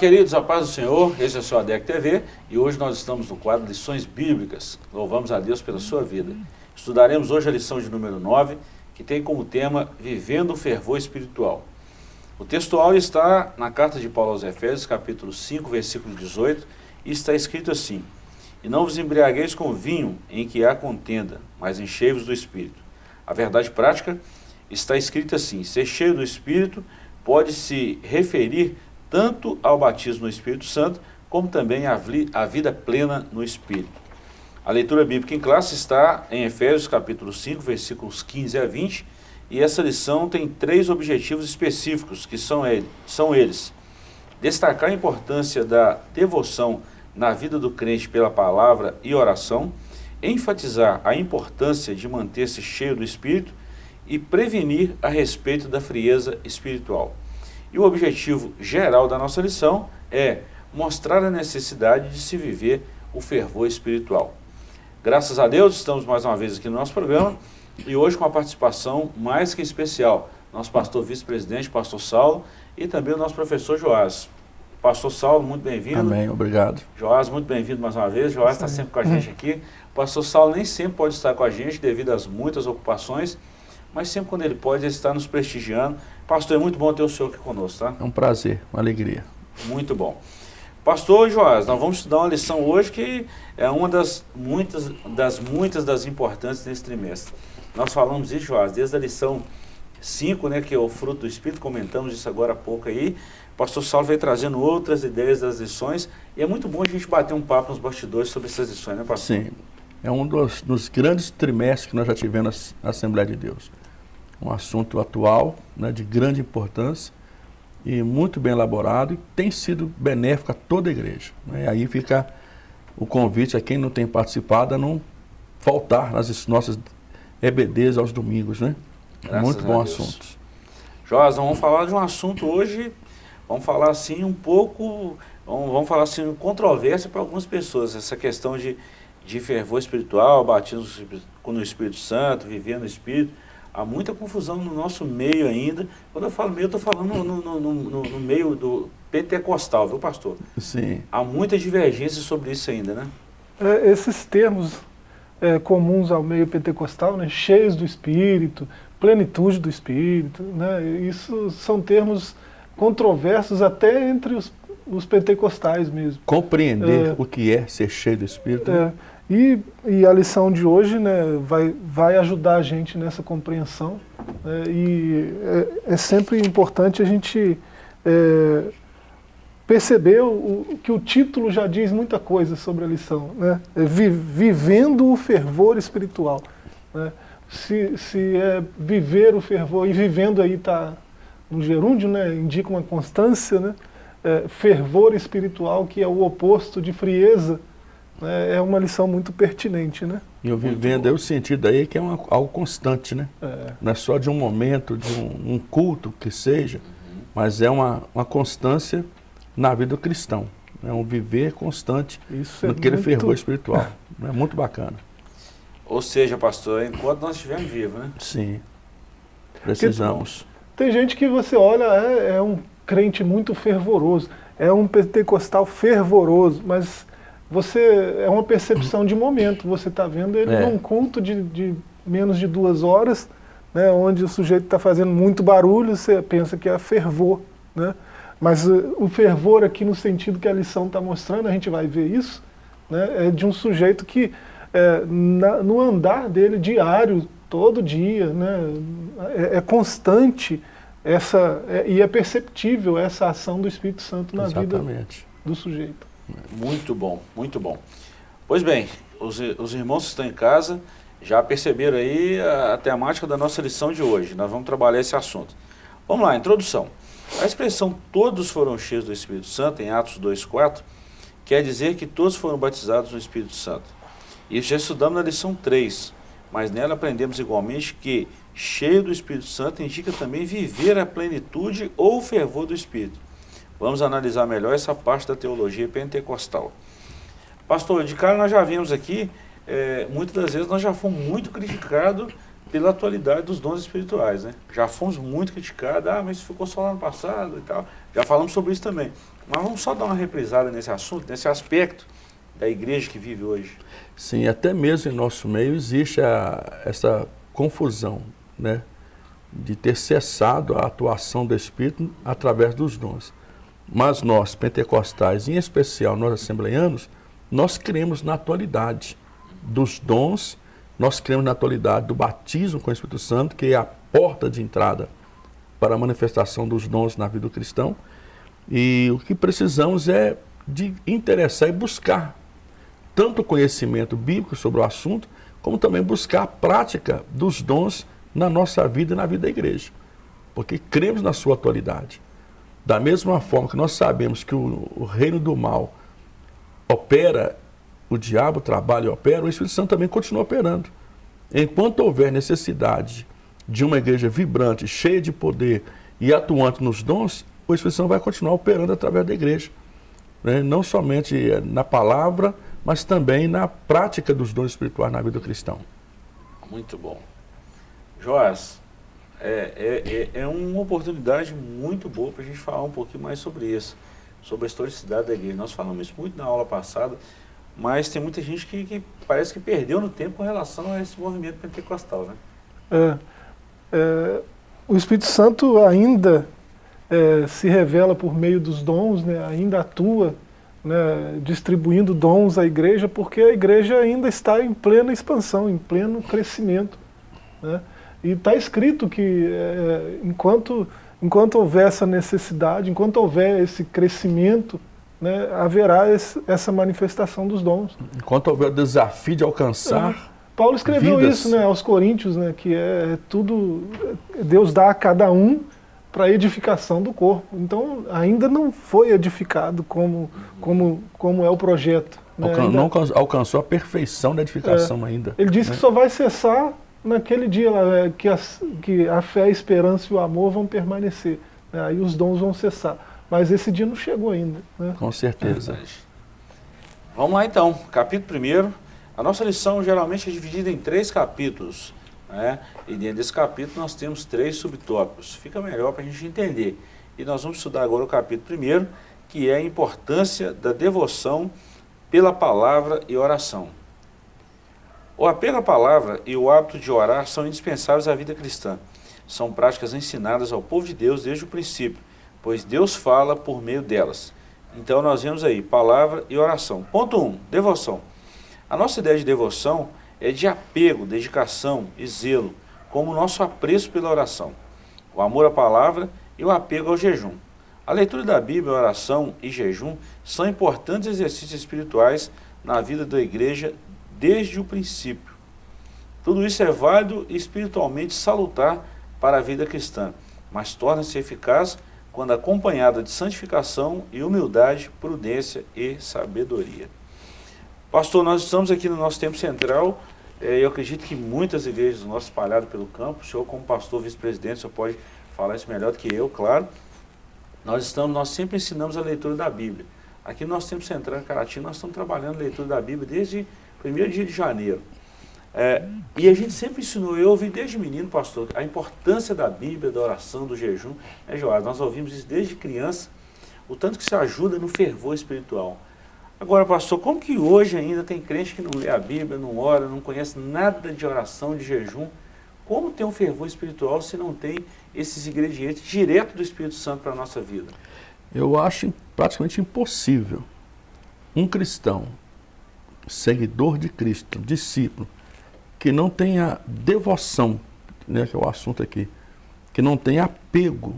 Queridos, a paz do Senhor, esse é o seu ADEC TV e hoje nós estamos no quadro Lições Bíblicas. Louvamos a Deus pela sua vida. Estudaremos hoje a lição de número 9, que tem como tema Vivendo o Fervor Espiritual. O textual está na carta de Paulo aos Efésios, capítulo 5, versículo 18, e está escrito assim, E não vos embriagueis com vinho em que há contenda, mas enchei-vos do Espírito. A verdade prática está escrita assim, ser cheio do Espírito pode se referir tanto ao batismo no Espírito Santo, como também à, vida plena no Espírito. A leitura bíblica em classe está em Efésios capítulo 5, versículos 15 a 20, e essa lição tem três objetivos específicos, que são, ele, são eles. Destacar a importância da devoção na vida do crente pela palavra e oração, enfatizar a importância de manter-se cheio do Espírito e prevenir a respeito da frieza espiritual. E o objetivo geral da nossa lição é mostrar a necessidade de se viver o fervor espiritual. Graças a Deus, estamos mais uma vez aqui no nosso programa e hoje com a participação mais que especial, nosso pastor vice-presidente, pastor Saulo, e também o nosso professor Joás. Pastor Saulo, muito bem-vindo. Amém, obrigado. Joás, muito bem-vindo mais uma vez. Joás está sempre com a gente aqui. O pastor Saulo nem sempre pode estar com a gente devido às muitas ocupações, mas sempre quando ele pode, ele está nos prestigiando. Pastor, é muito bom ter o senhor aqui conosco, tá? É um prazer, uma alegria. Muito bom. Pastor Joás, nós vamos estudar uma lição hoje que é uma das muitas das, muitas das importantes nesse trimestre. Nós falamos isso, Joás, desde a lição 5, né, que é o fruto do Espírito, comentamos isso agora há pouco aí. O pastor Saulo veio trazendo outras ideias das lições e é muito bom a gente bater um papo nos bastidores sobre essas lições, né, pastor? Sim, é um dos, dos grandes trimestres que nós já tivemos na Assembleia de Deus. Um assunto atual, né, de grande importância e muito bem elaborado e tem sido benéfico a toda a igreja. Né? Aí fica o convite a quem não tem participado a não faltar nas nossas EBDs aos domingos, né? Graças muito bom assunto. Joás, vamos falar de um assunto hoje, vamos falar assim um pouco, vamos, vamos falar assim, controvérsia para algumas pessoas, essa questão de de fervor espiritual, batismo no Espírito Santo, vivendo no Espírito. Há muita confusão no nosso meio ainda. Quando eu falo meio, eu estou falando no, no, no, no, meio do pentecostal, viu pastor? Sim. Há muita divergência sobre isso ainda, né? É, esses termos é, comuns ao meio pentecostal, né, cheios do Espírito, plenitude do Espírito, né, isso são termos controversos até entre os, os pentecostais mesmo. Compreender é, o que é ser cheio do Espírito. Né? É, e, e a lição de hoje né, vai, vai ajudar a gente nessa compreensão. Né, e é, é, sempre importante a gente é, perceber o, que o título já diz muita coisa sobre a lição. Né, é vi, vivendo o fervor espiritual. Né, se, se é viver o fervor, e vivendo aí está no gerúndio, né, indica uma constância, né, é, fervor espiritual que é o oposto de frieza, é, é uma lição muito pertinente, né? E o vivendo é o sentido aí que é uma, algo constante, né? É. Não é só de um momento, de um, um culto que seja, uhum. mas é uma, uma constância na vida do cristão. É um viver constante Isso naquele é muito... fervor espiritual. é muito bacana. Ou seja, pastor, enquanto nós estivermos vivos, né? Sim. Precisamos. tem gente que você olha, é, é um crente muito fervoroso, é um pentecostal fervoroso, mas você é uma percepção de momento. Você está vendo ele é. num culto de, de, menos de duas horas, né, onde o sujeito está fazendo muito barulho, você pensa que é fervor. Né? Mas uh, o fervor aqui no sentido que a lição está mostrando, a gente vai ver isso, né, é de um sujeito que é, na, no andar dele diário, todo dia, né, é, é constante essa, é, e é perceptível essa ação do Espírito Santo na Exatamente. vida do sujeito. Muito bom, muito bom. Pois bem, os, os irmãos que estão em casa já perceberam aí a, a temática da nossa lição de hoje. Nós vamos trabalhar esse assunto. Vamos lá, introdução. A expressão todos foram cheios do Espírito Santo, em Atos 2,4, quer dizer que todos foram batizados no Espírito Santo. Isso já estudamos na lição 3, mas nela aprendemos igualmente que cheio do Espírito Santo indica também viver a plenitude ou fervor do Espírito. Vamos analisar melhor essa parte da teologia pentecostal. Pastor, de cara nós já vimos aqui, é, muitas das vezes nós já fomos muito criticados pela atualidade dos dons espirituais, né? Já fomos muito criticados, ah, mas ficou só lá no passado e tal. Já falamos sobre isso também. Mas vamos só dar uma reprisada nesse assunto, nesse aspecto da igreja que vive hoje. Sim, até mesmo em nosso meio existe a, essa confusão, né? De ter cessado a atuação do Espírito através dos dons. Mas nós, pentecostais, em especial nós assembleianos, nós cremos na atualidade dos dons, nós cremos na atualidade do batismo com o Espírito Santo, que é a porta de entrada para a manifestação dos dons na vida do cristão. E o que precisamos é de interessar e buscar tanto conhecimento bíblico sobre o assunto, como também buscar a prática dos dons na nossa vida e na vida da igreja. Porque cremos na sua atualidade. Da mesma forma que nós sabemos que o, o reino do mal opera, o diabo trabalha e opera, o Espírito Santo também continua operando. Enquanto houver necessidade de uma igreja vibrante, cheia de poder e atuante nos dons, o Espírito Santo vai continuar operando através da igreja. Né? Não somente na palavra, mas também na prática dos dons espirituais na vida do cristão. Muito bom. Joás, é, é, é, é uma oportunidade muito boa para a gente falar um pouquinho mais sobre isso, sobre a historicidade da igreja. Nós falamos isso muito na aula passada, mas tem muita gente que, que parece que perdeu no tempo com relação a esse movimento pentecostal, né? É, é, o Espírito Santo ainda é, se revela por meio dos dons, né, ainda atua né, distribuindo dons à igreja, porque a igreja ainda está em plena expansão, em pleno crescimento. Né? E está escrito que é, enquanto, enquanto houver essa necessidade, enquanto houver esse crescimento, né, haverá esse, essa manifestação dos dons. Enquanto houver o desafio de alcançar. É. Paulo escreveu vidas. isso né, aos Coríntios, né, que é, é tudo, Deus dá a cada um para edificação do corpo. Então, ainda não foi edificado como, como, como é o projeto. Né? Alcan ainda... Não alcançou a perfeição da edificação é. ainda. Ele disse né? que só vai cessar naquele dia é, que, a, que a fé, a esperança e o amor vão permanecer. Né? Aí os dons vão cessar. Mas esse dia não chegou ainda. Né? Com certeza. Vamos lá então, capítulo 1. A nossa lição geralmente é dividida em três capítulos. Né? E dentro desse capítulo nós temos três subtópicos. Fica melhor para a gente entender. E nós vamos estudar agora o capítulo primeiro, que é a importância da devoção pela palavra e oração. O apelo à palavra e o hábito de orar são indispensáveis à vida cristã. São práticas ensinadas ao povo de Deus desde o princípio, pois Deus fala por meio delas. Então nós vemos aí, palavra e oração. Ponto 1, um, devoção. A nossa ideia de devoção é de apego, dedicação e zelo, como o nosso apreço pela oração, o amor à palavra e o apego ao jejum. A leitura da Bíblia, oração e jejum são importantes exercícios espirituais na vida da igreja desde o princípio. Tudo isso é válido e espiritualmente salutar para a vida cristã, mas torna-se eficaz quando acompanhada de santificação e humildade, prudência e sabedoria. Pastor, nós estamos aqui no nosso tempo central. É, eu acredito que muitas igrejas nós espalhadas pelo campo, o senhor como pastor vice-presidente, o senhor pode falar isso melhor do que eu, claro. Nós, estamos, nós sempre ensinamos a leitura da Bíblia. Aqui no nosso tempo central em Caratinga, nós estamos trabalhando a leitura da Bíblia desde primeiro dia de janeiro. É, e a gente sempre ensinou, eu ouvi desde menino, pastor, a importância da Bíblia, da oração, do jejum. É, Joás, nós ouvimos isso desde criança, o tanto que isso ajuda no fervor espiritual. Agora, pastor, como que hoje ainda tem crente que não lê a Bíblia, não ora, não conhece nada de oração, de jejum? Como ter um fervor espiritual se não tem esses ingredientes direto do Espírito Santo para a nossa vida? Eu acho praticamente impossível um cristão, seguidor de Cristo, discípulo, que não tenha devoção, né, que é o assunto aqui, que não tenha apego,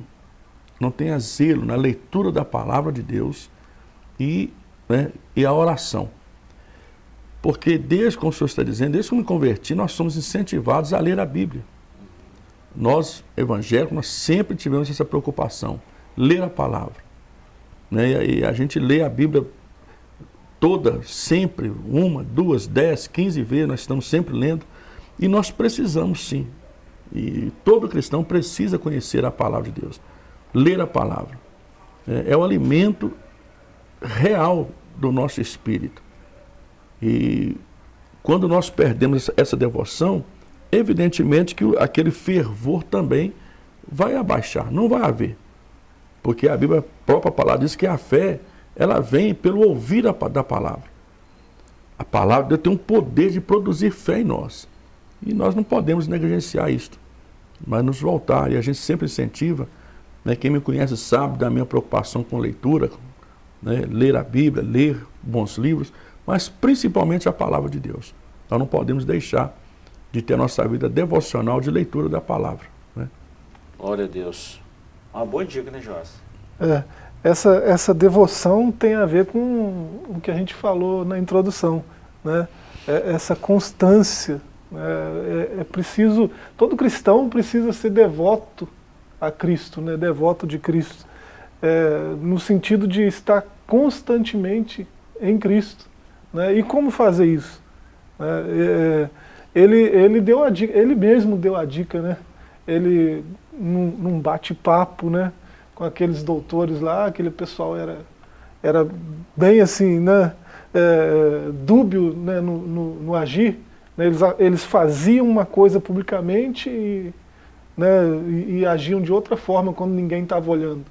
não tenha zelo na leitura da palavra de Deus e né, e a oração. Porque desde, como o senhor está dizendo, desde que eu me converti, nós somos incentivados a ler a Bíblia. Nós, evangélicos, nós sempre tivemos essa preocupação, ler a palavra. Né, e a gente lê a Bíblia toda, sempre, uma, duas, dez, quinze vezes, nós estamos sempre lendo. E nós precisamos sim. E todo cristão precisa conhecer a palavra de Deus. Ler a palavra. É, é o alimento real do nosso espírito. E quando nós perdemos essa devoção, evidentemente que aquele fervor também vai abaixar, não vai haver. Porque a Bíblia, a própria palavra diz que a fé, ela vem pelo ouvir da, da palavra. A palavra de Deus tem um poder de produzir fé em nós. E nós não podemos negligenciar isto, mas nos voltar. E a gente sempre incentiva, né, quem me conhece sabe da minha preocupação com leitura, né, ler a Bíblia, ler bons livros, mas principalmente a palavra de Deus. Nós não podemos deixar de ter a nossa vida devocional de leitura da palavra. Né? Glória a Deus. Uma boa dica, né, Joás? É, essa, essa devoção tem a ver com o que a gente falou na introdução. Né? É, essa constância. Né? É, é, preciso, todo cristão precisa ser devoto a Cristo, né? devoto de Cristo. É, no sentido de estar constantemente em Cristo. Né? E como fazer isso? É, é, ele, ele, deu a dica, ele mesmo deu a dica, né? ele num, num bate-papo né? Com aqueles doutores lá, aquele pessoal era, era bem assim, né? É, dúbio né? no, no, no agir, né? eles, eles faziam uma coisa publicamente e, né? e, e agiam de outra forma quando ninguém estava olhando.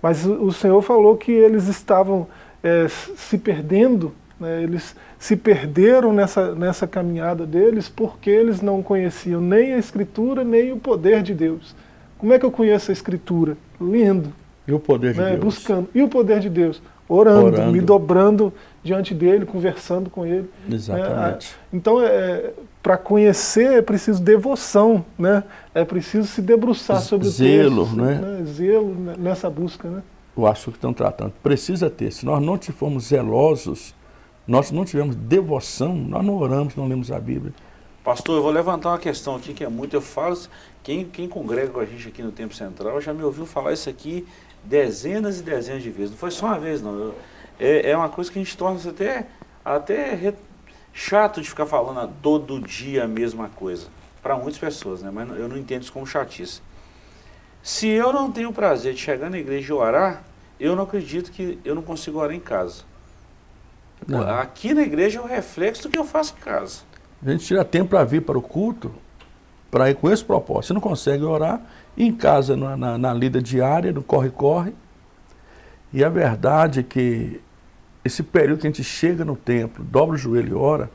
Mas o, Senhor falou que eles estavam é, se perdendo né, eles se perderam nessa, nessa caminhada deles porque eles não conheciam nem a Escritura, nem o poder de Deus. Como é que eu conheço a Escritura? Lendo. E o poder de né, Deus? Buscando. E o poder de Deus? Orando, Orando, me dobrando diante dele, conversando com ele. Exatamente. É, então, é, para conhecer é preciso devoção, né? é preciso se debruçar sobre Zelo, o texto. né? né? Zelo nessa busca. Né? O assunto que estão tratando. Precisa ter. Se nós não formos zelosos nós não tivemos devoção, nós não oramos, não lemos a Bíblia. Pastor, eu vou levantar uma questão aqui que é muito, eu falo, quem, quem congrega com a gente aqui no Tempo Central já me ouviu falar isso aqui dezenas e dezenas de vezes, não foi só uma vez não, eu, é, é uma coisa que a gente torna até, até re, chato de ficar falando todo dia a mesma coisa, para muitas pessoas, né? mas eu não entendo isso como chatice. Se eu não tenho o prazer de chegar na igreja e orar, eu não acredito que eu não consigo orar em casa. Não. Aqui na igreja é o reflexo do que eu faço em casa. A gente tira tempo para vir para o culto, para ir com esse propósito. Você não consegue orar em casa, na, na, na lida diária, no corre-corre. E a verdade é que esse período que a gente chega no templo, dobra o joelho e ora,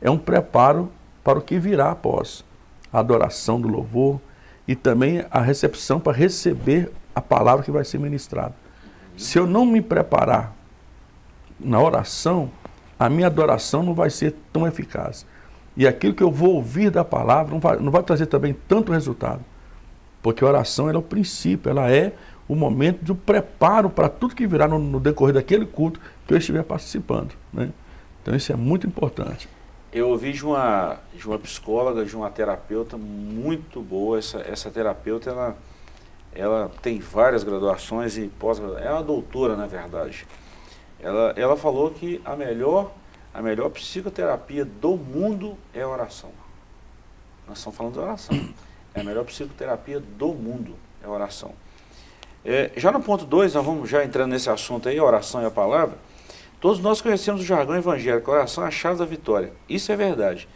é um preparo para o que virá após. A adoração do louvor e também a recepção para receber a palavra que vai ser ministrada. Se eu não me preparar na oração, a minha adoração não vai ser tão eficaz. E aquilo que eu vou ouvir da palavra não vai, não vai trazer também tanto resultado. Porque a oração é o princípio, ela é o momento do preparo para tudo que virá no, no, decorrer daquele culto que eu estiver participando. Né? Então isso é muito importante. Eu ouvi de uma, de uma psicóloga, de uma terapeuta muito boa, essa, essa terapeuta ela, ela tem várias graduações e pós é uma doutora na verdade. Ela, ela falou que a melhor, a melhor psicoterapia do mundo é a oração. Nós estamos falando de oração. É a melhor psicoterapia do mundo é a oração. É, já no ponto 2, nós vamos já entrando nesse assunto aí, oração e a palavra. Todos nós conhecemos o jargão evangélico, oração é a chave da vitória. Isso é verdade.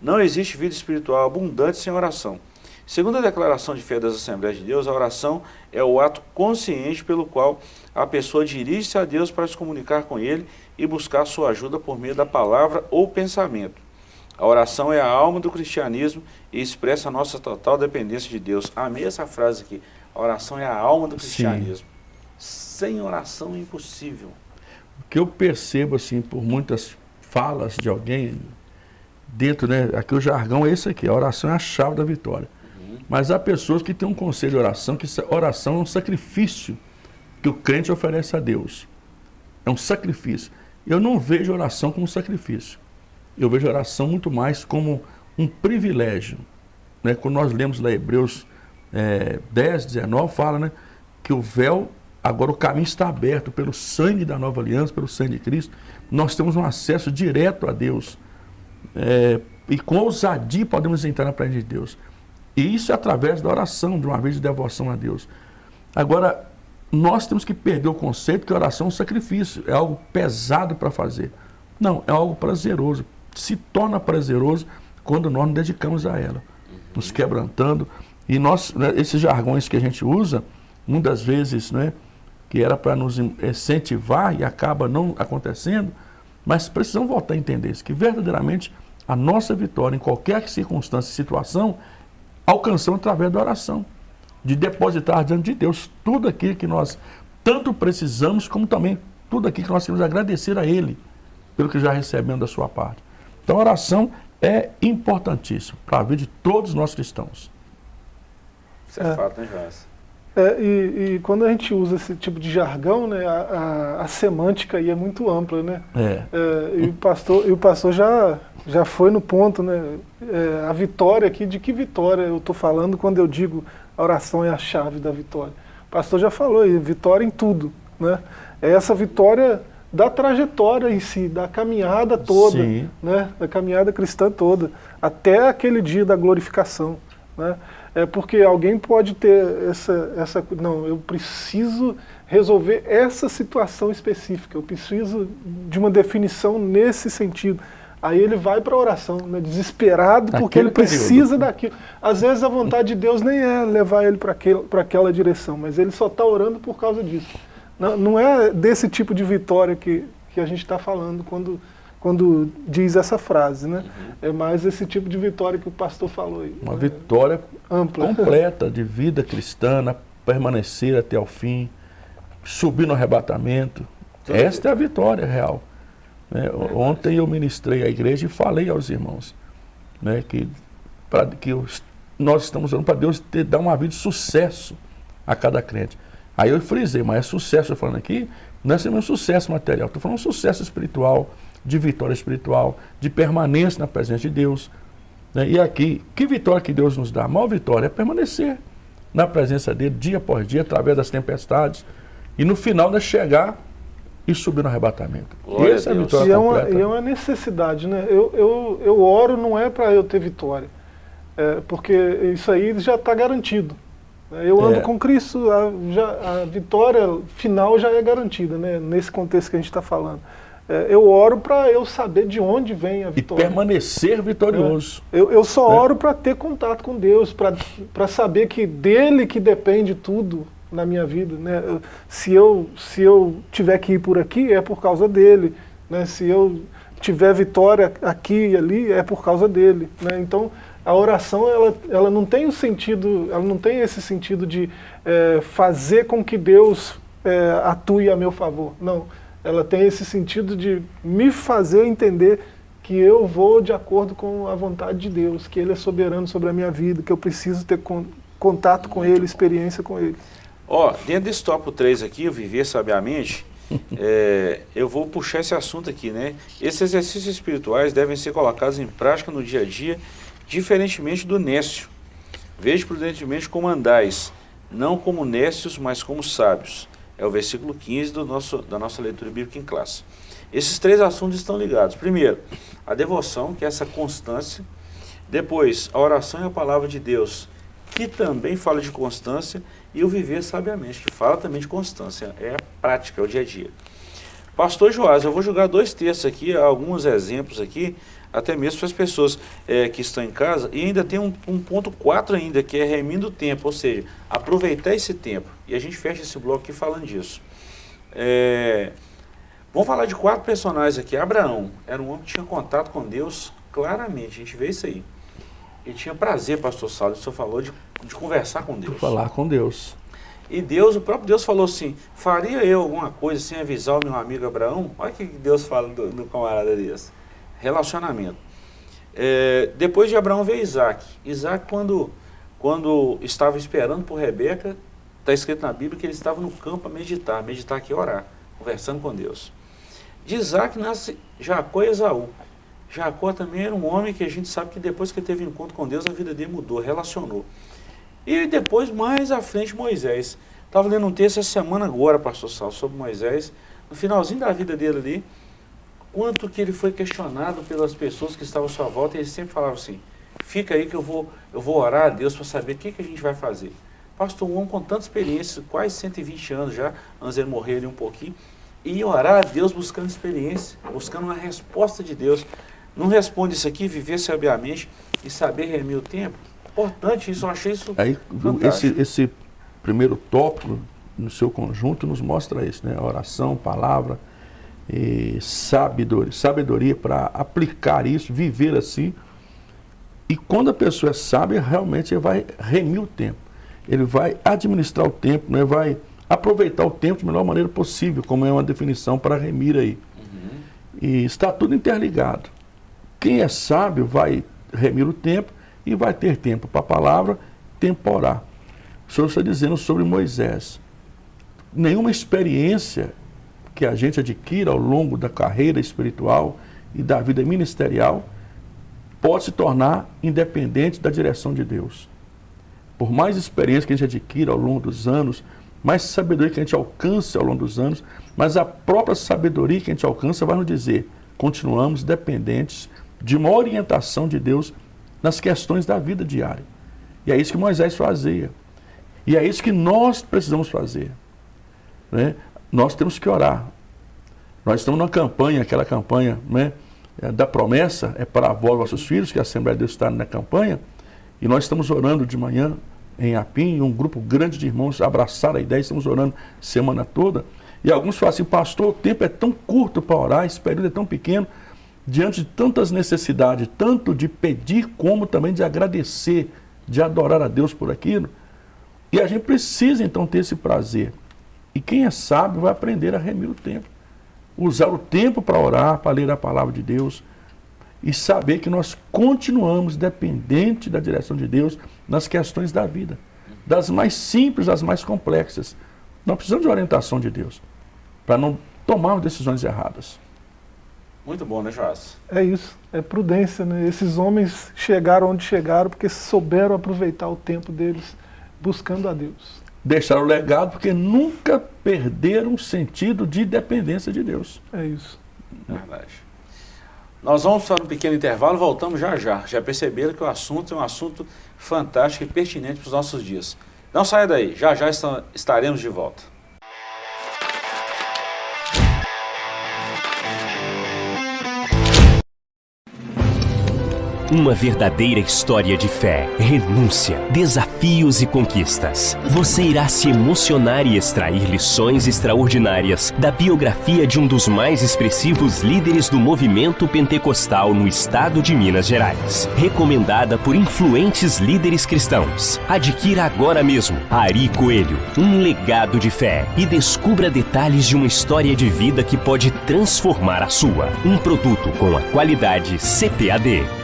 Não existe vida espiritual abundante sem oração. Segundo a declaração de fé das Assembleias de Deus, a oração é o ato consciente pelo qual a pessoa dirige-se a Deus para se comunicar com Ele e buscar sua ajuda por meio da palavra ou pensamento. A oração é a alma do cristianismo e expressa a nossa total dependência de Deus. Amei essa frase aqui. A oração é a alma do cristianismo. Sim. Sem oração é impossível. O que eu percebo, assim, por muitas falas de alguém, dentro, né, aqui o jargão é esse aqui, a oração é a chave da vitória. Mas há pessoas que têm um conselho de oração, que oração é um sacrifício que o crente oferece a Deus. É um sacrifício. Eu não vejo oração como sacrifício. Eu vejo oração muito mais como um privilégio. Né? Quando nós lemos lá Hebreus é, 10, 19, fala né, que o véu, agora o caminho está aberto pelo sangue da nova aliança, pelo sangue de Cristo. Nós temos um acesso direto a Deus. É, e com ousadia podemos entrar na presença de Deus. E isso é através da oração, de uma vez de devoção a Deus. Agora, nós temos que perder o conceito que oração é um sacrifício, é algo pesado para fazer. Não, é algo prazeroso. Se torna prazeroso quando nós nos dedicamos a ela. nos quebrantando. E nós, né, esses jargões que a gente usa, muitas vezes, né, que era para nos incentivar e acaba não acontecendo, mas precisamos voltar a entender isso, que verdadeiramente a nossa vitória em qualquer circunstância e situação alcançamos através da oração, de depositar diante de Deus tudo aquilo que nós tanto precisamos, como também tudo aquilo que nós queremos agradecer a Ele pelo que já recebemos da sua parte. Então a oração é importantíssima para a vida de todos nós cristãos. Isso é, é. fato, né, Joás? É, e, e, quando a gente usa esse tipo de jargão, né, a, a, a semântica aí é muito ampla, né? É. é e, o pastor, e o pastor já, já foi no ponto, né? É, a vitória aqui, de que vitória eu estou falando quando eu digo a oração é a chave da vitória? O pastor já falou, vitória em tudo, né? É essa vitória da trajetória em si, da caminhada toda, Sim. né? Da caminhada cristã toda, até aquele dia da glorificação, né? É porque alguém pode ter essa, essa... Não, eu preciso resolver essa situação específica, eu preciso de uma definição nesse sentido. Aí ele vai para a oração, né, desesperado, porque ele precisa período. daquilo. Às vezes a vontade de Deus nem é levar ele para aquela direção, mas ele só está orando por causa disso. Não, não é desse tipo de vitória que, que a gente está falando quando quando diz essa frase, né? Uhum. É mais esse tipo de vitória que o pastor falou aí. Uma vitória ampla, completa de vida cristã, permanecer até o fim, subir no arrebatamento. Esta é a vitória real. Né? Ontem eu ministrei à igreja e falei aos irmãos né, que, pra, que nós estamos orando para Deus ter, dar uma vida de sucesso a cada crente. Aí eu frisei, mas é sucesso, eu falando aqui, não é um sucesso material, estou falando sucesso espiritual, de vitória espiritual, de permanência na presença de Deus. Né? E aqui, que vitória que Deus nos dá? A maior vitória é permanecer na presença dele, dia após dia, através das tempestades, e no final de chegar e subir no arrebatamento. Glória Essa é a vitória e é, uma, e é uma necessidade, né? Eu, eu, eu oro não é para eu ter vitória, é, porque isso aí já está garantido. Eu ando é. com Cristo, a, já, a vitória final já é garantida, né? nesse contexto que a gente está falando. É, eu oro para eu saber de onde vem a vitória. E permanecer vitorioso. É. Eu, eu só é. oro para ter contato com Deus, para saber que dele que depende tudo na minha vida. Né? Se, eu, se eu tiver que ir por aqui, é por causa dele. Né? Se eu tiver vitória aqui e ali, é por causa dele. Né? Então, a oração ela, ela não tem o sentido, ela não tem esse sentido de é, fazer com que Deus é, atue a meu favor. Não ela tem esse sentido de me fazer entender que eu vou de acordo com a vontade de Deus, que Ele é soberano sobre a minha vida, que eu preciso ter con contato com Ele, experiência com Ele. Ó, dentro desse tópico 3 aqui, o Viver Sabiamente, é, eu vou puxar esse assunto aqui, né? Esses exercícios espirituais devem ser colocados em prática no dia a dia, diferentemente do nécio. Veja prudentemente como andais, não como nécios, mas como sábios é o versículo 15 do nosso, da nossa leitura bíblica em classe. Esses três assuntos estão ligados. Primeiro, a devoção, que é essa constância. Depois, a oração e a palavra de Deus, que também fala de constância. E o viver sabiamente, que fala também de constância. É a prática, é o dia a dia. Pastor Joás, eu vou jogar dois textos aqui, alguns exemplos aqui, até mesmo para as pessoas é, que estão em casa. E ainda tem um, um ponto 4 ainda, que é remindo o tempo, ou seja, aproveitar esse tempo. E a gente fecha esse bloco aqui falando disso. É, vamos falar de quatro personagens aqui. Abraão era um homem que tinha contato com Deus claramente, a gente vê isso aí. Ele tinha prazer, pastor Saulo, o senhor falou, de, de conversar com Deus. Falar com Deus. E Deus, o próprio Deus falou assim, faria eu alguma coisa sem avisar o meu amigo Abraão? Olha o que Deus fala do, do camarada desse relacionamento. É, depois de Abraão veio Isaac. Isaac, quando, quando estava esperando por Rebeca, está escrito na Bíblia que ele estava no campo a meditar, meditar aqui orar, conversando com Deus. De Isaac nasce Jacó e Esaú. Jacó também era um homem que a gente sabe que depois que teve encontro com Deus, a vida dele mudou, relacionou. E depois, mais à frente, Moisés. Estava lendo um texto essa semana agora, pastor Sal, sobre Moisés. No finalzinho da vida dele ali, quanto que ele foi questionado pelas pessoas que estavam à sua volta, e ele sempre falava assim, fica aí que eu vou, eu vou orar a Deus para saber o que, que a gente vai fazer. Pastor, um homem com tanta experiência, quase 120 anos já, antes de ele morrer ali um pouquinho, e orar a Deus buscando experiência, buscando uma resposta de Deus. Não responde isso aqui, viver sabiamente e saber remir o tempo? importante isso, eu achei isso Aí, esse, esse primeiro tópico, no seu conjunto, nos mostra isso, né? Oração, palavra, e sabedoria, sabedoria para aplicar isso, viver assim. E quando a pessoa é sábia, realmente ele vai remir o tempo. Ele vai administrar o tempo, né? vai aproveitar o tempo de melhor maneira possível, como é uma definição para remir aí. Uhum. E está tudo interligado. Quem é sábio vai remir o tempo e vai ter tempo para a palavra, temporar. O Senhor está dizendo sobre Moisés. Nenhuma experiência que a gente adquira ao longo da carreira espiritual e da vida ministerial pode se tornar independente da direção de Deus. Por mais experiência que a gente adquira ao longo dos anos, mais sabedoria que a gente alcance ao longo dos anos, mas a própria sabedoria que a gente alcança vai nos dizer, continuamos dependentes de uma orientação de Deus nas questões da vida diária. E é isso que Moisés fazia. E é isso que nós precisamos fazer. Né? Nós temos que orar. Nós estamos numa campanha, aquela campanha né, é, da promessa, é para avós vossos filhos, que a Assembleia de Deus está na campanha, e nós estamos orando de manhã em Apim, um grupo grande de irmãos abraçaram a ideia, estamos orando semana toda. E alguns falam assim, pastor, o tempo é tão curto para orar, esse período é tão pequeno, diante de tantas necessidades, tanto de pedir como também de agradecer, de adorar a Deus por aquilo. E a gente precisa então ter esse prazer. E quem é sábio vai aprender a remir o tempo. Usar o tempo para orar, para ler a palavra de Deus, e saber que nós continuamos dependentes da direção de Deus nas questões da vida, das mais simples às mais complexas. Nós precisamos de orientação de Deus para não tomarmos decisões erradas. Muito bom, né, Joás? É isso, é prudência, né? Esses homens chegaram onde chegaram porque souberam aproveitar o tempo deles buscando a Deus. Deixaram o legado porque nunca perderam o sentido de dependência de Deus. É isso. É verdade. Nós vamos para um pequeno intervalo, voltamos já já. Já perceberam que o assunto é um assunto fantástico e pertinente para os nossos dias. Não saia daí, já já estaremos de volta. Uma verdadeira história de fé, renúncia, desafios e conquistas. Você irá se emocionar e extrair lições extraordinárias da biografia de um dos mais expressivos líderes do movimento pentecostal no estado de Minas Gerais. Recomendada por influentes líderes cristãos. Adquira agora mesmo Ari Coelho, um legado de fé e descubra detalhes de uma história de vida que pode transformar a sua. Um produto com a qualidade CPAD.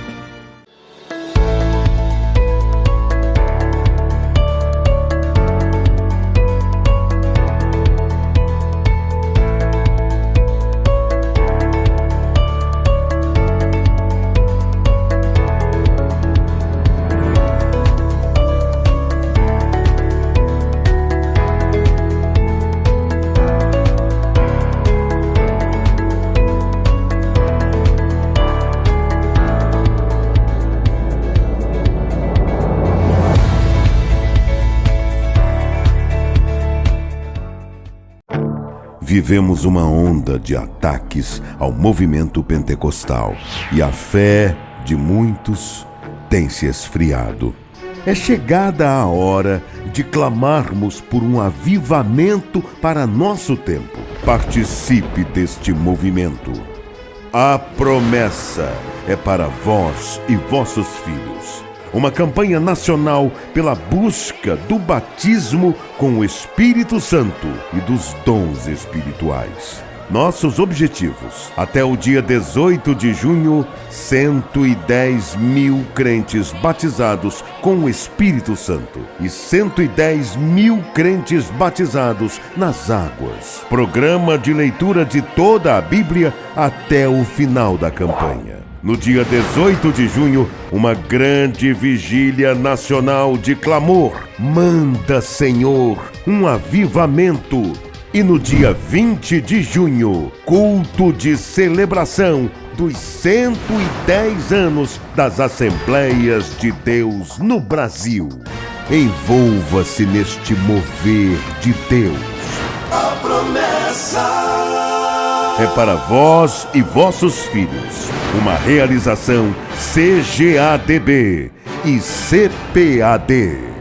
Vivemos uma onda de ataques ao movimento pentecostal e a fé de muitos tem se esfriado. É chegada a hora de clamarmos por um avivamento para nosso tempo. Participe deste movimento. A promessa é para vós e vossos filhos uma campanha nacional pela busca do batismo com o Espírito Santo e dos dons espirituais. Nossos objetivos: até o dia 18 de junho, 110 mil crentes batizados com o Espírito Santo e 110 mil crentes batizados nas águas. Programa de leitura de toda a Bíblia até o final da campanha. No dia 18 de junho, uma grande vigília nacional de clamor. Manda, Senhor, um avivamento. E no dia 20 de junho, culto de celebração dos 110 anos das Assembleias de Deus no Brasil. Envolva-se neste mover de Deus. A promessa é para vós e vossos filhos. Uma realização CGADB. e CPAD.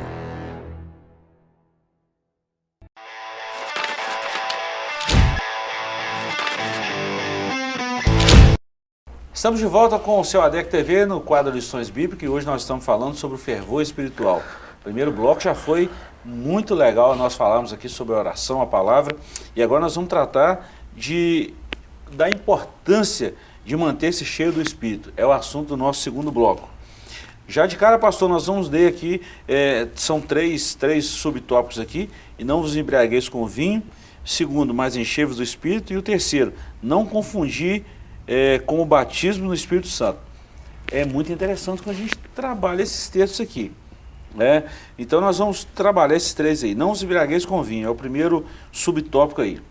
Estamos de volta com o seu ADEC TV no quadro Lições Bíblicas e hoje nós estamos falando sobre o fervor espiritual. O primeiro bloco já foi muito legal, nós falamos aqui sobre a oração, a palavra, e agora nós vamos tratar de, da importância de manter-se cheio do Espírito. É o assunto do nosso segundo bloco. Já de cara, pastor, nós vamos ler aqui, é, são três, três subtópicos aqui, e não vos embriagueis com vinho, segundo, mais enchei-vos do Espírito, e o terceiro, não confundir é, com o batismo no Espírito Santo. É muito interessante quando a gente trabalha esses textos aqui. Né? Então nós vamos trabalhar esses três aí. Não os embriagueis com vinho, é o primeiro subtópico aí.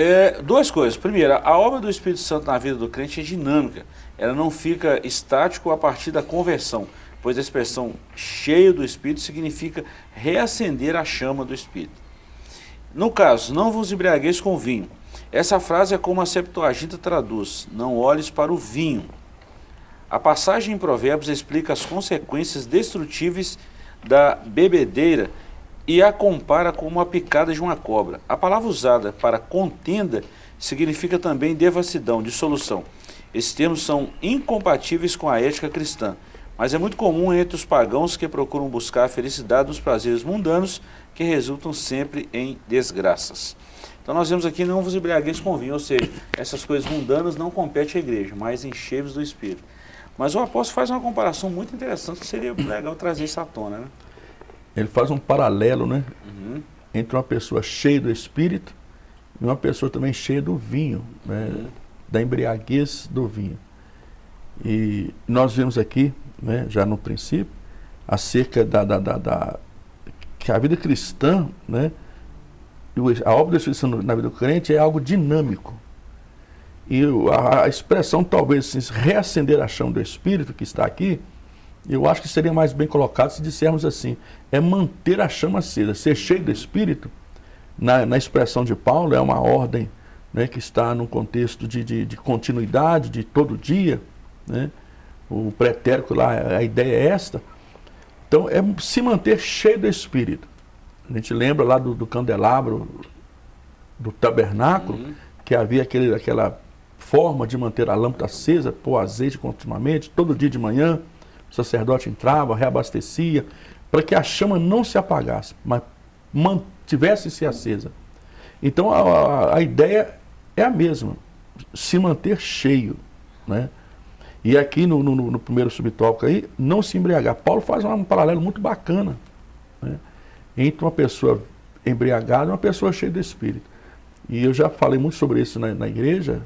É, duas coisas. Primeiro, a obra do Espírito Santo na vida do crente é dinâmica. Ela não fica estático a partir da conversão, pois a expressão cheio do Espírito significa reacender a chama do Espírito. No caso, não vos embriagueis com vinho, essa frase é como a Septuaginta traduz, não olhes para o vinho. A passagem em Provérbios explica as consequências destrutíveis da bebedeira e a compara com uma picada de uma cobra. A palavra usada para contenda significa também devassidão, dissolução. Esses termos são incompatíveis com a ética cristã, mas é muito comum entre os pagãos que procuram buscar a felicidade nos prazeres mundanos que resultam sempre em desgraças. Então nós vemos aqui, não vos embriagueis com vinho, ou seja, essas coisas mundanas não competem à igreja, mas enchei-vos do Espírito. Mas o apóstolo faz uma comparação muito interessante, que seria legal trazer isso à tona, né? Ele faz um paralelo, né? Uhum. Entre uma pessoa cheia do Espírito e uma pessoa também cheia do vinho, né? Uhum. Da embriaguez do vinho. E nós vemos aqui, né, já no princípio, acerca da, da, da, da que a vida cristã, né? a obra do Espírito Santo na vida do crente é algo dinâmico. E a, a expressão, talvez, assim, reacender a chama do Espírito que está aqui, eu acho que seria mais bem colocado se dissermos assim, é manter a chama acesa, ser cheio do Espírito, na, na expressão de Paulo, é uma ordem né, que está num contexto de, de, de continuidade, de todo dia, né? o pretérito lá, a ideia é esta. Então, é se manter cheio do Espírito. A gente lembra lá do, do candelabro, do tabernáculo, uhum. que havia aquele, aquela forma de manter a lâmpada acesa, pôr azeite continuamente, todo dia de manhã, o sacerdote entrava, reabastecia, para que a chama não se apagasse, mas mantivesse-se acesa. Então a, a, a, ideia é a mesma, se manter cheio. Né? E aqui no, no, no primeiro subtópico aí, não se embriagar. Paulo faz um paralelo muito bacana. Né? entre uma pessoa embriagada e uma pessoa cheia de espírito. E eu já falei muito sobre isso na, na igreja,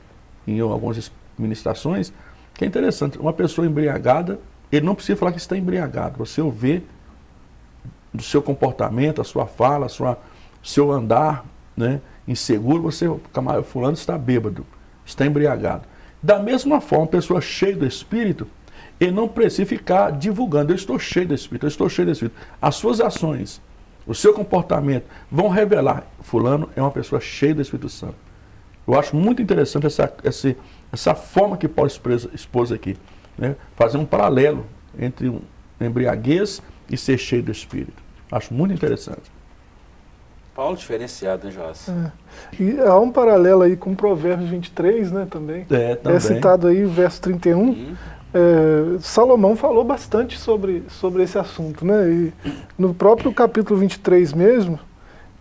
em algumas ministrações, que é interessante. Uma pessoa embriagada, ele não precisa falar que está embriagado. Você o vê do seu comportamento, a sua fala, a sua, seu andar né, inseguro, você, camarada fulano está bêbado, está embriagado. Da mesma forma, pessoa cheia do Espírito, ele não precisa ficar divulgando, eu estou cheio do Espírito, eu estou cheio do Espírito. As suas ações, o seu comportamento, vão revelar, fulano é uma pessoa cheia do Espírito Santo. Eu acho muito interessante essa, essa, essa forma que Paulo expôs aqui, né? fazer um paralelo entre um embriaguez e ser cheio do Espírito. Acho muito interessante. Paulo diferenciado, hein, Joás? É. E há um paralelo aí com Provérbios 23, né, também. É, também. É citado aí o verso 31. Uhum. É, Salomão falou bastante sobre, sobre esse assunto, né? E no próprio capítulo 23 mesmo,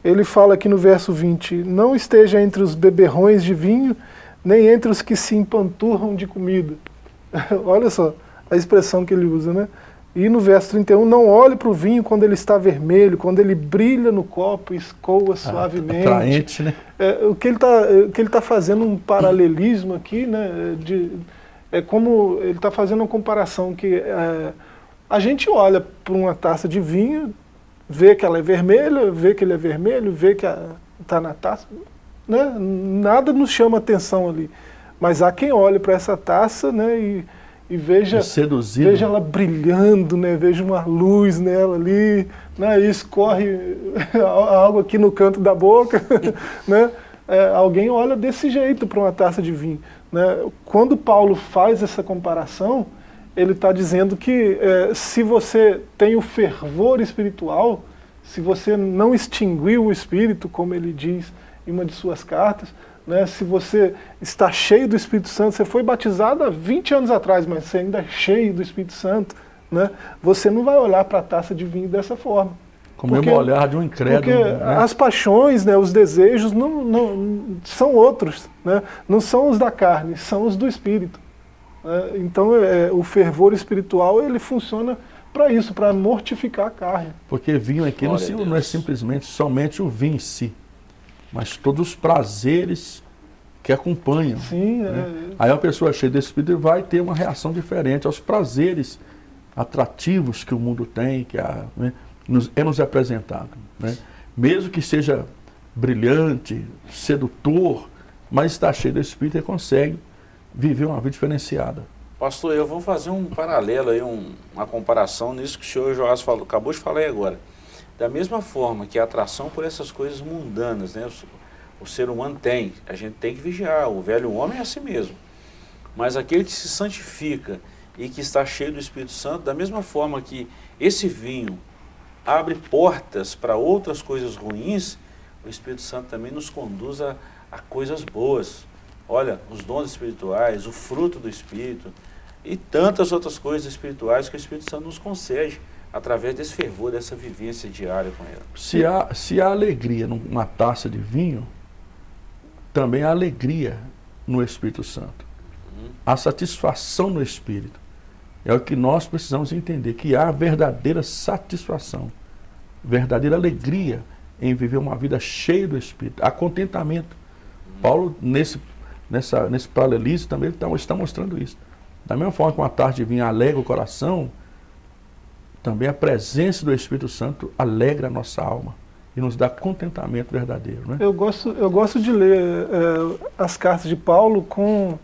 ele fala aqui no verso 20, não esteja entre os beberrões de vinho, nem entre os que se empanturram de comida. Olha só a expressão que ele usa, né? E no verso 31, não olhe para o vinho quando ele está vermelho, quando ele brilha no copo e escoa ah, suavemente. Atraente, né? É, o que ele está tá fazendo um paralelismo aqui, né? De, é como ele está fazendo uma comparação que é, a gente olha para uma taça de vinho, vê que ela é vermelha, vê que ele é vermelho, vê que está na taça, né? nada nos chama atenção ali. Mas há quem olhe para essa taça né, e, e veja, veja ela brilhando, né, veja uma luz nela ali, né, e escorre algo aqui no canto da boca. né? É, alguém olha desse jeito para uma taça de vinho. Né? Quando Paulo faz essa comparação, ele está dizendo que é, se você tem o fervor espiritual, se você não extinguiu o espírito, como ele diz em uma de suas cartas, né, se você está cheio do Espírito Santo, você foi batizado há 20 anos atrás, mas você ainda é cheio do Espírito Santo, né, você não vai olhar para a taça de vinho dessa forma. Com o mesmo olhar de um incrédulo. Porque né? as paixões, né, os desejos não, não, são outros, né, não são os da carne, são os do Espírito. Né, então é, o fervor espiritual ele funciona para isso, para mortificar a carne. Porque vinho aqui não, não é simplesmente somente o vinho em si mas todos os prazeres que acompanham. Sim, né? é... Aí a pessoa cheia desse espírito vai ter uma reação diferente aos prazeres atrativos que o mundo tem, que a, né, nos, é nos apresentado. Né? Mesmo que seja brilhante, sedutor, mas está cheio do espírito e consegue viver uma vida diferenciada. Pastor, eu vou fazer um paralelo aí, um, uma comparação nisso que o senhor Joás falou, acabou de falar aí agora. Da mesma forma que a atração por essas coisas mundanas, né, o, o ser humano tem, a gente tem que vigiar, o velho homem é assim mesmo. Mas aquele que se santifica e que está cheio do Espírito Santo, da mesma forma que esse vinho abre portas para outras coisas ruins, o Espírito Santo também nos conduz a, a coisas boas. Olha, os dons espirituais, o fruto do Espírito e tantas outras coisas espirituais que o Espírito Santo nos concede através desse fervor, dessa vivência diária com ele. Se há, se há alegria numa taça de vinho, também há alegria no Espírito Santo. Uhum. A satisfação no Espírito. É o que nós precisamos entender, que há verdadeira satisfação, verdadeira alegria em viver uma vida cheia do Espírito. Há contentamento. Uhum. Paulo, nesse, nessa, nesse paralelismo, também está, está mostrando isso. Da mesma forma que uma tarde de vinho alegra o coração, também a presença do Espírito Santo alegra a nossa alma e nos dá contentamento verdadeiro. Né? Eu, gosto, eu gosto de ler é, as cartas de Paulo com,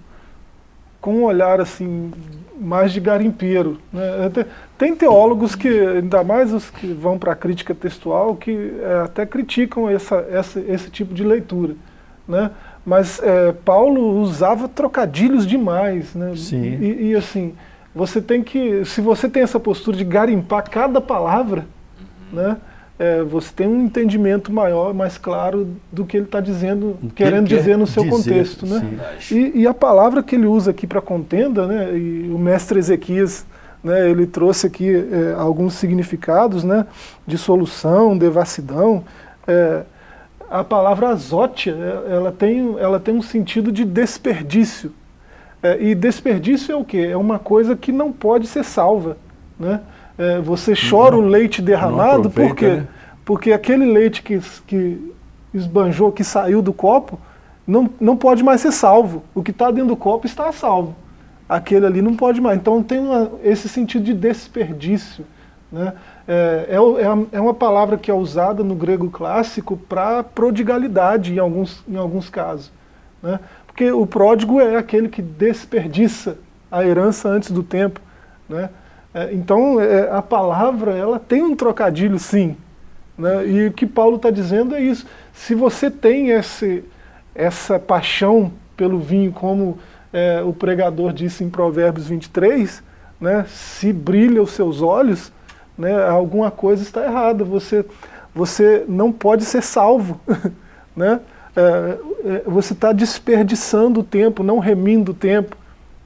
com um olhar assim mais de garimpeiro. Né? Tem teólogos que, ainda mais os que vão para a crítica textual, que é, até criticam essa, essa, esse tipo de leitura. Né? Mas é, Paulo usava trocadilhos demais. Né? Sim. E, e assim, você tem que, se você tem essa postura de garimpar cada palavra, uhum. né, é, você tem um entendimento maior, mais claro do que ele está dizendo, que querendo dizer no seu dizer, contexto. Né? E, e, a palavra que ele usa aqui para contenda, né, e o mestre Ezequias, né, ele trouxe aqui é, alguns significados né, de solução, devassidão. É, a palavra azótia, é, ela tem, ela tem um sentido de desperdício. É, e desperdício é o quê? É uma coisa que não pode ser salva. Né? É, você chora não, o leite derramado porque, né? porque aquele leite que, que esbanjou, que saiu do copo, não, não pode mais ser salvo. O que está dentro do copo está salvo. Aquele ali não pode mais. Então tem uma, esse sentido de desperdício. Né? É, é, é uma palavra que é usada no grego clássico para prodigalidade em alguns, em alguns casos. Né? Porque o pródigo é aquele que desperdiça a herança antes do tempo. Né? É, então, é, a palavra ela tem um trocadilho, sim. Né? E o que Paulo está dizendo é isso. Se você tem esse, essa paixão pelo vinho, como é, o pregador disse em Provérbios 23, né? se brilha os seus olhos, né? alguma coisa está errada. Você, você não pode ser salvo. né? É, é, você está desperdiçando o tempo, não remindo o tempo.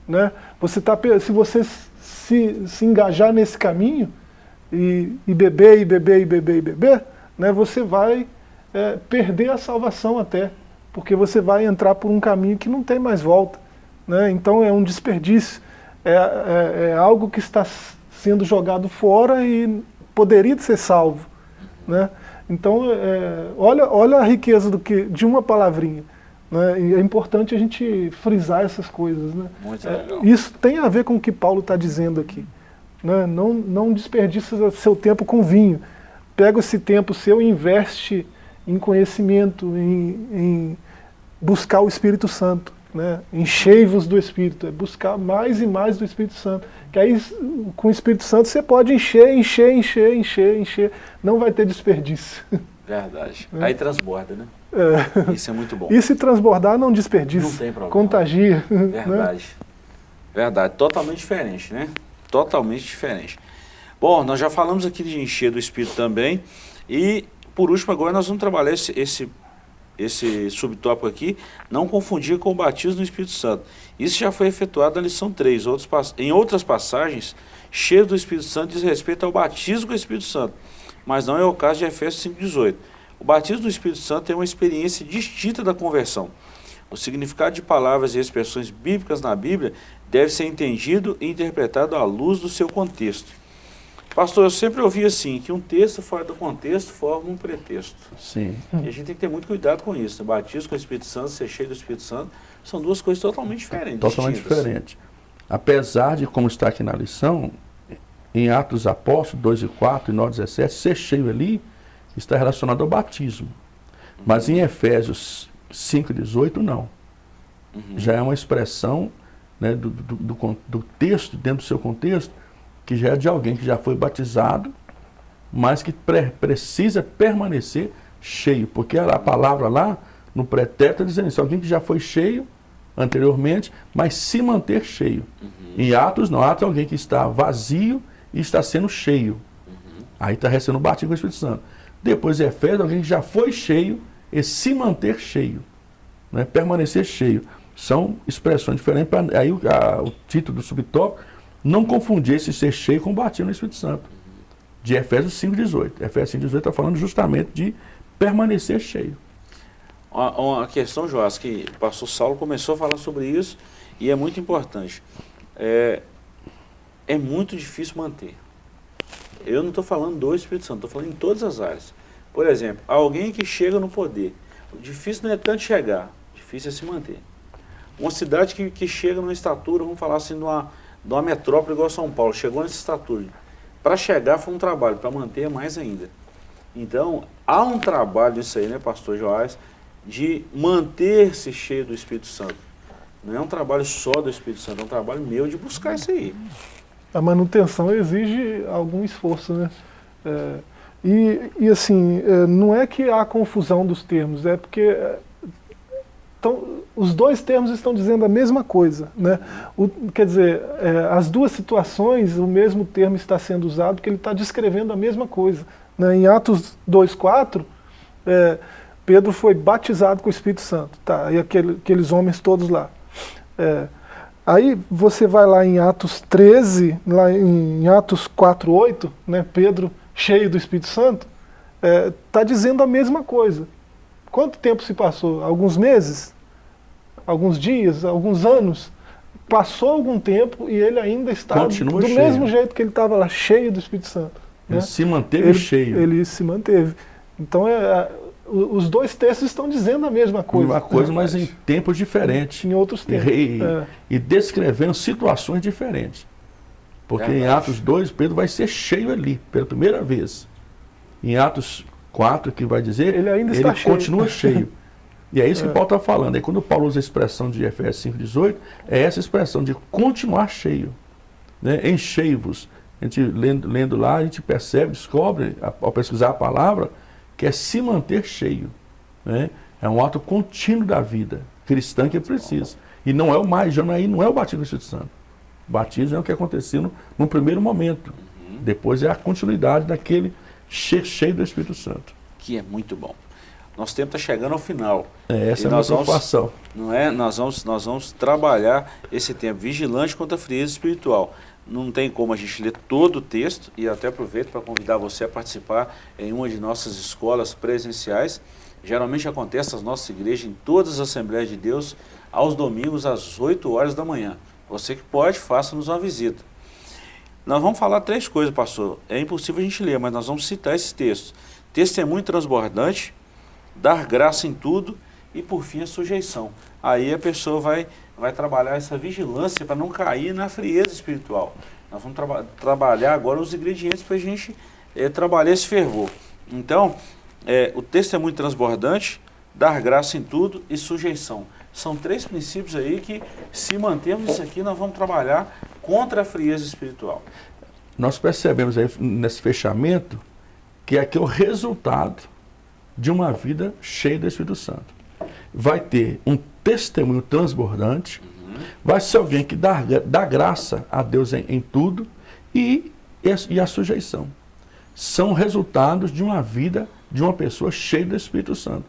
Né? Você tá, se você se, se engajar nesse caminho, e, e beber, e beber, e beber, e beber, né, você vai é, perder a salvação até, porque você vai entrar por um caminho que não tem mais volta. Né? Então é um desperdício, é, é, é algo que está sendo jogado fora e poderia ser salvo. Né? Então, é, olha, olha a riqueza do que, de uma palavrinha. Né? E é importante a gente frisar essas coisas. Né? É, isso tem a ver com o que Paulo está dizendo aqui. Né? Não, não desperdice seu tempo com vinho. Pega esse tempo seu e investe em conhecimento, em, em buscar o Espírito Santo. Né? Enchei-vos do Espírito, é buscar mais e mais do Espírito Santo. Que aí com o Espírito Santo você pode encher, encher, encher, encher, encher. Não vai ter desperdício. Verdade. É. Aí transborda, né? É. Isso é muito bom. E se transbordar, não desperdiça. Não tem problema. Contagia. Verdade. Né? Verdade. Totalmente diferente, né? totalmente diferente. Bom, nós já falamos aqui de encher do Espírito também, e por último agora nós vamos trabalhar esse, esse, esse subtópico aqui, não confundir com o batismo do Espírito Santo. Isso já foi efetuado na lição 3, outros, em outras passagens, cheio do Espírito Santo diz respeito ao batismo com o Espírito Santo, mas não é o caso de Efésios 5,18. O batismo do Espírito Santo é uma experiência distinta da conversão. O significado de palavras e expressões bíblicas na Bíblia deve ser entendido e interpretado à luz do seu contexto. Pastor, eu sempre ouvi assim, que um texto fora do contexto forma um pretexto. Sim. E a gente tem que ter muito cuidado com isso. Né? Batismo com o Espírito Santo, ser cheio do Espírito Santo, são duas coisas totalmente diferentes. Totalmente diferentes. Apesar de, como está aqui na lição, em Atos Apóstolos 2 e 4 e 9 17, ser cheio ali está relacionado ao batismo. Uhum. Mas em Efésios 5 e 18, não. Uhum. Já é uma expressão né, do, do, do, do texto, dentro do seu contexto, que já é de alguém que já foi batizado, mas que pre precisa permanecer cheio. Porque a palavra lá, no pretérito, está dizendo isso, alguém que já foi cheio anteriormente, mas se manter cheio. Uhum. Em Atos, não, Atos é alguém que está vazio e está sendo cheio. Uhum. Aí está recebendo o batismo com o Espírito Santo. Depois, Efésios, alguém que já foi cheio e se manter cheio. Né? Permanecer cheio. São expressões diferentes. Pra, aí a, o título do subtópico não confundir esse ser cheio com batismo no Espírito Santo. De Efésios 5,18. Efésios 5,18 está falando justamente de permanecer cheio. Uma, uma questão, Joás, que o pastor Saulo começou a falar sobre isso e é muito importante. É, é muito difícil manter. Eu não estou falando do Espírito Santo, estou falando em todas as áreas. Por exemplo, alguém que chega no poder. O difícil não é tanto chegar, difícil é se manter. Uma cidade que, que chega numa estatura, vamos falar assim, de uma, de uma metrópole igual São Paulo, chegou nessa estatura. Para chegar foi um trabalho, para manter mais ainda. Então, há um trabalho isso aí, né, pastor Joás, de manter-se cheio do Espírito Santo. Não é um trabalho só do Espírito Santo, é um trabalho meu de buscar isso aí. A manutenção exige algum esforço, né? É, e, e assim, é, não é que há confusão dos termos, é porque então, os dois termos estão dizendo a mesma coisa. Né? O, quer dizer, é, as duas situações, o mesmo termo está sendo usado, porque ele está descrevendo a mesma coisa. Né? Em Atos 2,4, é, Pedro foi batizado com o Espírito Santo, tá? e aquele, aqueles homens todos lá. É, aí você vai lá em Atos 13, lá em, em Atos 4,8, né? Pedro cheio do Espírito Santo, está é, dizendo a mesma coisa. Quanto tempo se passou? Alguns meses? Alguns dias? Alguns anos? Passou algum tempo e ele ainda está Continua do cheio. mesmo jeito que ele estava lá, cheio do Espírito Santo. Ele né? se manteve ele, cheio. Ele se manteve. Então, é, os dois textos estão dizendo a mesma coisa. Uma coisa, mas em tempos diferentes. Em outros tempos. E, é. e descrevendo situações diferentes. Porque é em Atos 2, Pedro vai ser cheio ali, pela primeira vez. Em Atos 4, que vai dizer, ele ainda está ele cheio. continua cheio. E é isso que é. Paulo está falando. E quando Paulo usa a expressão de Efésios 5,18, é essa expressão de continuar cheio. Né? Enchei-vos. A gente lendo, lendo lá, a gente percebe, descobre, ao pesquisar a palavra, que é se manter cheio. Né? É um ato contínuo da vida cristã que é preciso. E não é o mais, já não é, não é o batismo do Espírito Santo. O batismo é o que aconteceu no, no primeiro momento. Uhum. Depois é a continuidade daquele cheio do Espírito Santo. Que é muito bom. Nosso tempo está chegando ao final. É, essa e é a preocupação. Vamos, não é? Nós vamos, nós vamos trabalhar esse tempo vigilante contra a frieza espiritual. Não tem como a gente ler todo o texto e até aproveito para convidar você a participar em uma de nossas escolas presenciais. Geralmente acontece nas nossas igrejas, em todas as Assembleias de Deus, aos domingos às 8 horas da manhã. Você que pode, faça-nos uma visita. Nós vamos falar três coisas, pastor. É impossível a gente ler, mas nós vamos citar esses textos. Testemunho transbordante, dar graça em tudo e, por fim, a sujeição. Aí a pessoa vai, vai trabalhar essa vigilância para não cair na frieza espiritual. Nós vamos traba trabalhar agora os ingredientes para a gente é, trabalhar esse fervor. Então, é, o transbordante, dar graça em tudo e sujeição. São três princípios aí que, se mantermos isso aqui, nós vamos trabalhar contra a frieza espiritual. Nós percebemos aí nesse fechamento que aqui é o resultado de uma vida cheia do Espírito Santo. Vai ter um testemunho transbordante, uhum. vai ser alguém que dá, dá graça a Deus em, em tudo, e, e a sujeição. São resultados de uma vida de uma pessoa cheia do Espírito Santo.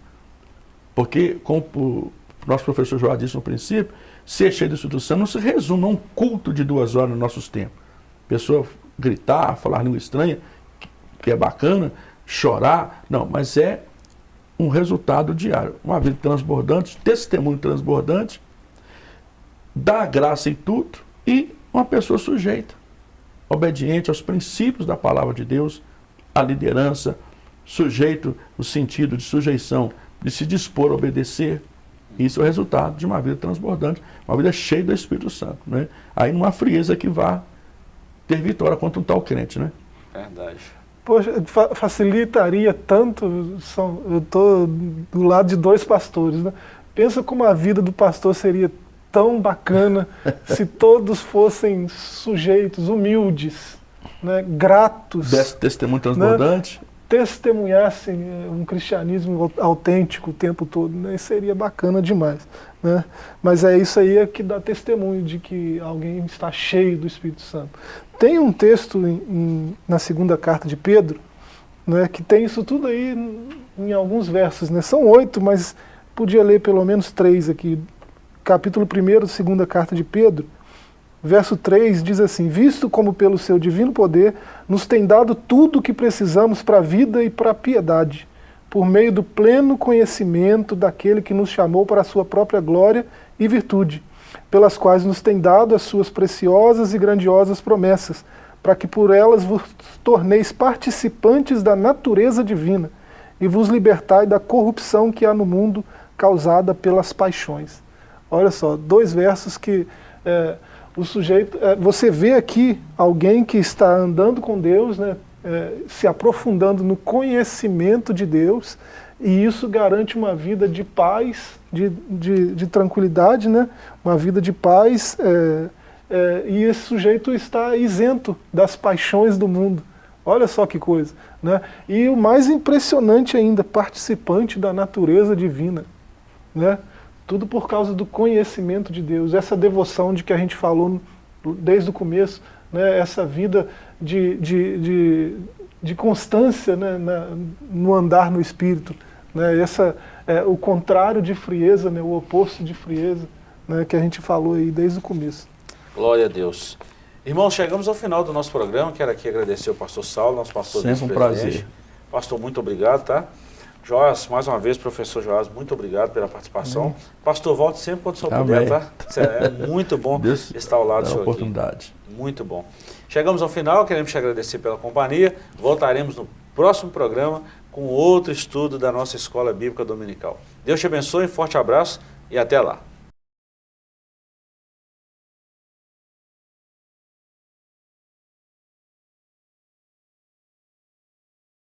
Porque, como o nosso professor João disse no princípio, ser cheio do Espírito Santo não se resume a um culto de duas horas nos nossos tempos. Pessoa gritar, falar língua estranha, que é bacana, chorar, não, mas é um resultado diário. Uma vida transbordante, testemunho transbordante, dá graça em tudo e uma pessoa sujeita, obediente aos princípios da palavra de Deus, à liderança, sujeito no sentido de sujeição, de se dispor a obedecer. Isso é o resultado de uma vida transbordante, uma vida cheia do Espírito Santo. Né? Aí não há frieza que vá ter vitória contra um tal crente. Né? Verdade. Poxa, fa facilitaria tanto, são, eu estou do lado de dois pastores, né? Pensa como a vida do pastor seria tão bacana se todos fossem sujeitos, humildes, né? gratos. Desse testemunho transbordante. Né? Testemunhassem eh, um cristianismo autêntico o tempo todo, né? seria bacana demais. Né? Mas é isso aí que dá testemunho de que alguém está cheio do Espírito Santo. Tem um texto em, em, na segunda carta de Pedro, né, que tem isso tudo aí em, em alguns versos. Né? São oito, mas podia ler pelo menos três aqui. Capítulo 1, segunda carta de Pedro, verso 3 diz assim, Visto como pelo seu divino poder nos tem dado tudo o que precisamos para a vida e para a piedade, por meio do pleno conhecimento daquele que nos chamou para a sua própria glória e virtude, pelas quais nos tem dado as suas preciosas e grandiosas promessas, para que por elas vos torneis participantes da natureza divina e vos libertai da corrupção que há no mundo causada pelas paixões. Olha só, dois versos que é, o sujeito, é, você vê aqui alguém que está andando com Deus, né, é, se aprofundando no conhecimento de Deus, e isso garante uma vida de paz, de, de, de tranquilidade, né? uma vida de paz, é, é, e esse sujeito está isento das paixões do mundo. Olha só que coisa. Né? E o mais impressionante ainda, participante da natureza divina. Né? Tudo por causa do conhecimento de Deus, essa devoção de que a gente falou desde o começo, né? essa vida de, de, de, de constância né? Na, no andar no Espírito. Né? Essa, é, o contrário de frieza, né? o oposto de frieza, né? que a gente falou aí desde o começo. Glória a Deus. Irmãos, chegamos ao final do nosso programa. Quero aqui agradecer ao pastor Saulo, nosso pastor Sempre um prazer. Pastor, muito obrigado, tá? Joás, mais uma vez, professor Joás, muito obrigado pela participação. Pastor, volte sempre quando o senhor puder, tá? É muito bom Deus estar ao lado do senhor oportunidade. Aqui. Muito bom. Chegamos ao final, queremos te agradecer pela companhia. Voltaremos no próximo programa com outro estudo da nossa Escola Bíblica Dominical. Deus te abençoe, forte abraço e até lá.